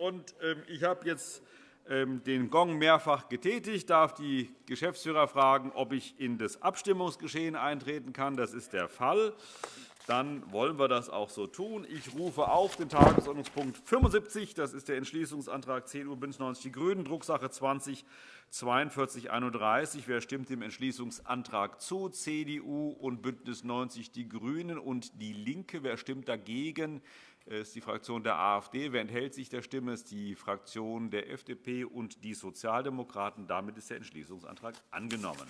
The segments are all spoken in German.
Ähm, ich habe jetzt ähm, den Gong mehrfach getätigt. Ich darf die Geschäftsführer fragen, ob ich in das Abstimmungsgeschehen eintreten kann. Das ist der Fall. Dann wollen wir das auch so tun. Ich rufe auf den Tagesordnungspunkt 75. Das ist der Entschließungsantrag CDU, BÜNDNIS 90 die GRÜNEN, Drucksache 20 4231. Wer stimmt dem Entschließungsantrag zu? CDU und BÜNDNIS 90 die GRÜNEN und DIE LINKE. Wer stimmt dagegen? Ist die Fraktion der AfD. Wer enthält sich der Stimme? Ist die Fraktion der FDP und die Sozialdemokraten. Damit ist der Entschließungsantrag angenommen.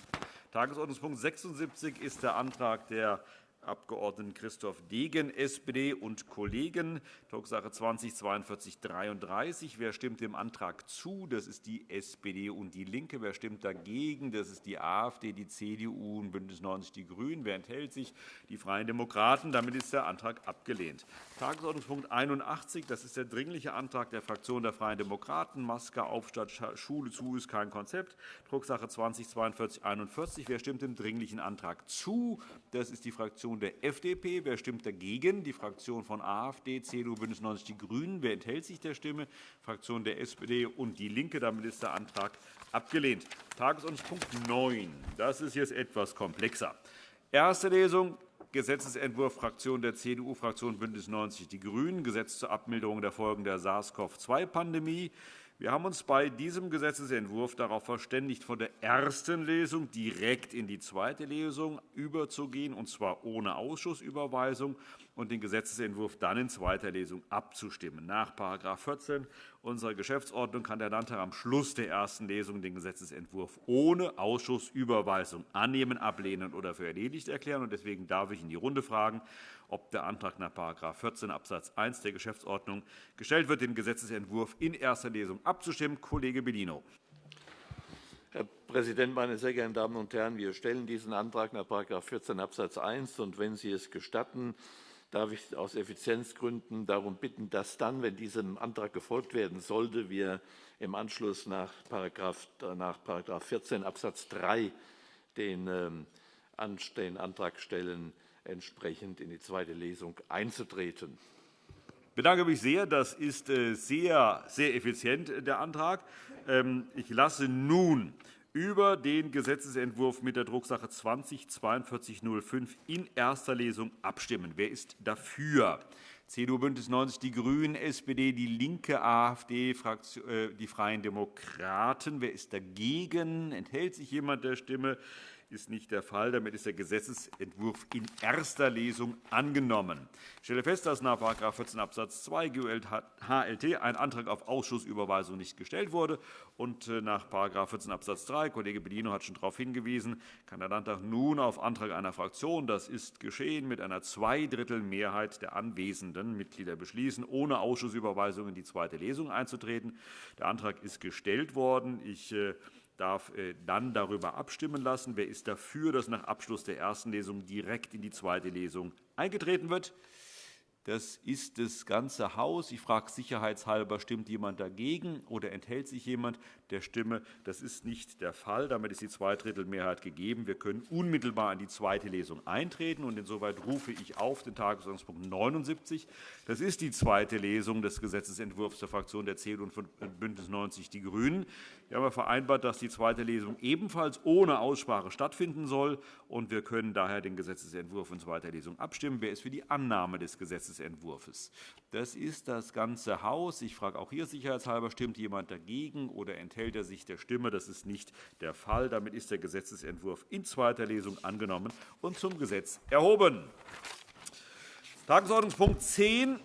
Tagesordnungspunkt 76 ist der Antrag der Abg. Christoph Degen, SPD und Kollegen, Drucksache 20 4233. Wer stimmt dem Antrag zu? Das ist die SPD und DIE LINKE. Wer stimmt dagegen? Das ist die AfD, die CDU und BÜNDNIS 90 die GRÜNEN. Wer enthält sich? Die Freien Demokraten. Damit ist der Antrag abgelehnt. Tagesordnungspunkt 81. Das ist der Dringliche Antrag der Fraktion der Freien Demokraten. Maske auf statt Schule zu ist kein Konzept. Drucksache 20 4241. Wer stimmt dem Dringlichen Antrag zu? Das ist die Fraktion Fraktion der FDP. Wer stimmt dagegen? Die Fraktion von AfD, CDU, BÜNDNIS 90 die GRÜNEN. Wer enthält sich der Stimme? Die Fraktion der SPD und DIE LINKE. Damit ist der Antrag abgelehnt. Tagesordnungspunkt 9. Das ist jetzt etwas komplexer. Erste Lesung. Gesetzentwurf Fraktion der CDU, Fraktion BÜNDNIS 90 die GRÜNEN, Gesetz zur Abmilderung der Folgen der SARS-CoV-2-Pandemie. Wir haben uns bei diesem Gesetzentwurf darauf verständigt, von der ersten Lesung direkt in die zweite Lesung überzugehen, und zwar ohne Ausschussüberweisung, und den Gesetzentwurf dann in zweiter Lesung abzustimmen. Nach § 14 unserer Geschäftsordnung kann der Landtag am Schluss der ersten Lesung den Gesetzentwurf ohne Ausschussüberweisung annehmen, ablehnen oder für erledigt erklären. Deswegen darf ich in die Runde fragen, ob der Antrag nach § 14 Abs. 1 der Geschäftsordnung gestellt wird, den Gesetzentwurf in erster Lesung abzustimmen. Kollege Bellino. Herr Präsident, meine sehr geehrten Damen und Herren! Wir stellen diesen Antrag nach § 14 Abs. 1. Und wenn Sie es gestatten, darf ich aus Effizienzgründen darum bitten, dass dann, wenn diesem Antrag gefolgt werden sollte, wir im Anschluss nach § 14 Abs. 3 den ähm, Antrag stellen, entsprechend in die zweite Lesung einzutreten. Ich bedanke mich sehr. Das ist äh, sehr, sehr effizient, äh, der Antrag. Ähm, ich lasse nun über den Gesetzentwurf mit der Drucksache 20 4205 in erster Lesung abstimmen. Wer ist dafür? CDU, BÜNDNIS 90 die GRÜNEN, SPD, DIE LINKE, AfD, äh, die Freien Demokraten. Wer ist dagegen? Enthält sich jemand der Stimme? Ist nicht der Fall. Damit ist der Gesetzentwurf in erster Lesung angenommen. Ich stelle fest, dass nach § 14 Abs. 2 GULT ein Antrag auf Ausschussüberweisung nicht gestellt wurde. Und äh, nach § 14 Abs. 3 Kollege Bellino hat schon darauf hingewiesen, kann der Landtag nun auf Antrag einer Fraktion, das ist geschehen, mit einer Zweidrittelmehrheit der anwesenden Mitglieder beschließen, ohne Ausschussüberweisung in die zweite Lesung einzutreten. Der Antrag ist gestellt worden. Ich äh, darf äh, dann darüber abstimmen lassen. Wer ist dafür, dass nach Abschluss der ersten Lesung direkt in die zweite Lesung eingetreten wird? Das ist das ganze Haus. Ich frage sicherheitshalber, stimmt jemand dagegen oder enthält sich jemand der Stimme? Das ist nicht der Fall. Damit ist die Zweidrittelmehrheit gegeben. Wir können unmittelbar in die zweite Lesung eintreten. Und insoweit rufe ich auf den Tagesordnungspunkt 79. Das ist die zweite Lesung des Gesetzentwurfs der Fraktion der CDU und BÜNDNIS 90 die GRÜNEN. Wir haben vereinbart, dass die zweite Lesung ebenfalls ohne Aussprache stattfinden soll. und Wir können daher den Gesetzentwurf in zweiter Lesung abstimmen. Wer ist für die Annahme des Gesetzentwurfs? Das ist das ganze Haus. Ich frage auch hier sicherheitshalber, stimmt jemand dagegen oder enthält er sich der Stimme? Das ist nicht der Fall. Damit ist der Gesetzentwurf in zweiter Lesung angenommen und zum Gesetz erhoben. Tagesordnungspunkt 10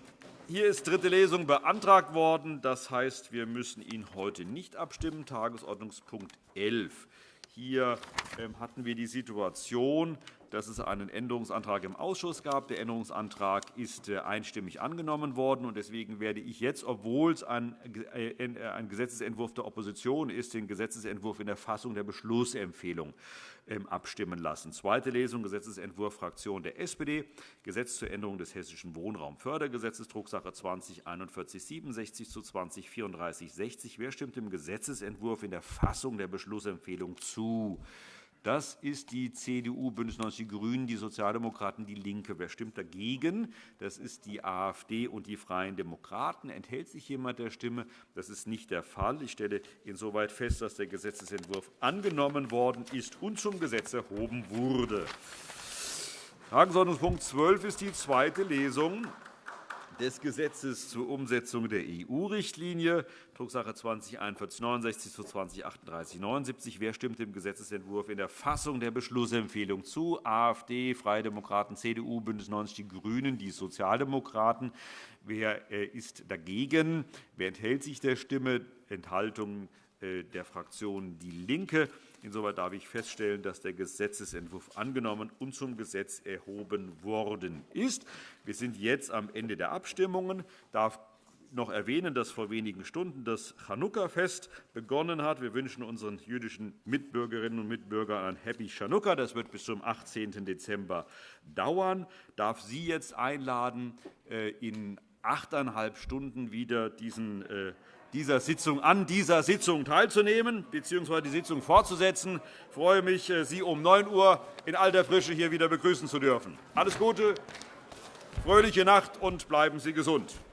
hier ist dritte Lesung beantragt worden. Das heißt, wir müssen ihn heute nicht abstimmen. Tagesordnungspunkt 11. Hier ähm, hatten wir die Situation, dass es einen Änderungsantrag im Ausschuss gab. Der Änderungsantrag ist äh, einstimmig angenommen worden. Deswegen werde ich jetzt, obwohl es ein äh, Gesetzentwurf der Opposition ist, den Gesetzentwurf in der Fassung der Beschlussempfehlung ähm, abstimmen lassen. Zweite Lesung, Gesetzentwurf Fraktion der SPD, Gesetz zur Änderung des Hessischen Wohnraumfördergesetzes, Drucksache 20 4167 zu 20 3460. Wer stimmt dem Gesetzentwurf in der Fassung der Beschlussempfehlung zu? Das ist die CDU, BÜNDNIS 90 die GRÜNEN, die Sozialdemokraten, DIE LINKE. Wer stimmt dagegen? Das ist die AfD und die Freien Demokraten. Enthält sich jemand der Stimme? Das ist nicht der Fall. Ich stelle insoweit fest, dass der Gesetzentwurf angenommen worden ist und zum Gesetz erhoben wurde. Tagesordnungspunkt 12 ist die zweite Lesung des Gesetzes zur Umsetzung der EU-Richtlinie, Drucksache 20-4169 zu 20-3879. Wer stimmt dem Gesetzentwurf in der Fassung der Beschlussempfehlung zu? AfD, Freie Demokraten, CDU, BÜNDNIS 90 die GRÜNEN, die Sozialdemokraten. Wer äh, ist dagegen? Wer enthält sich der Stimme? Enthaltung äh, der Fraktion DIE LINKE. Insoweit darf ich feststellen, dass der Gesetzentwurf angenommen und zum Gesetz erhoben worden ist. Wir sind jetzt am Ende der Abstimmungen. Ich darf noch erwähnen, dass vor wenigen Stunden das Chanukka-Fest begonnen hat. Wir wünschen unseren jüdischen Mitbürgerinnen und Mitbürgern ein Happy Chanukka. Das wird bis zum 18. Dezember dauern. Ich darf Sie jetzt einladen, äh, in achteinhalb Stunden wieder diesen äh, dieser Sitzung, an dieser Sitzung teilzunehmen bzw. die Sitzung fortzusetzen. Ich freue mich, äh, Sie um 9 Uhr in alter Frische hier wieder begrüßen zu dürfen. Alles Gute, fröhliche Nacht und bleiben Sie gesund.